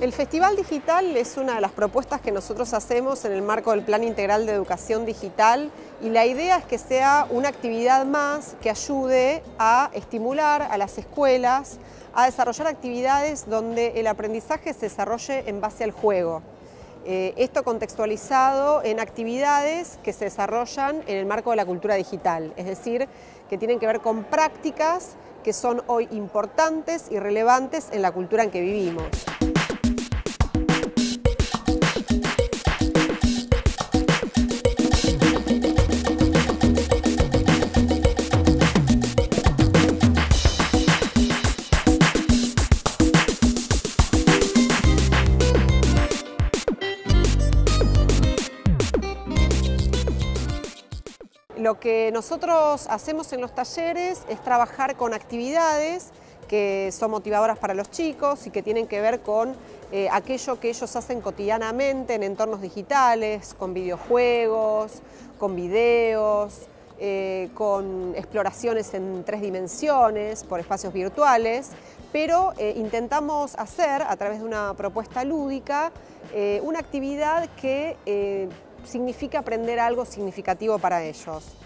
El Festival Digital es una de las propuestas que nosotros hacemos en el marco del Plan Integral de Educación Digital y la idea es que sea una actividad más que ayude a estimular a las escuelas a desarrollar actividades donde el aprendizaje se desarrolle en base al juego. Eh, esto contextualizado en actividades que se desarrollan en el marco de la cultura digital, es decir, que tienen que ver con prácticas que son hoy importantes y relevantes en la cultura en que vivimos. Lo que nosotros hacemos en los talleres es trabajar con actividades que son motivadoras para los chicos y que tienen que ver con eh, aquello que ellos hacen cotidianamente en entornos digitales, con videojuegos, con videos, eh, con exploraciones en tres dimensiones por espacios virtuales, pero eh, intentamos hacer a través de una propuesta lúdica una actividad que significa aprender algo significativo para ellos.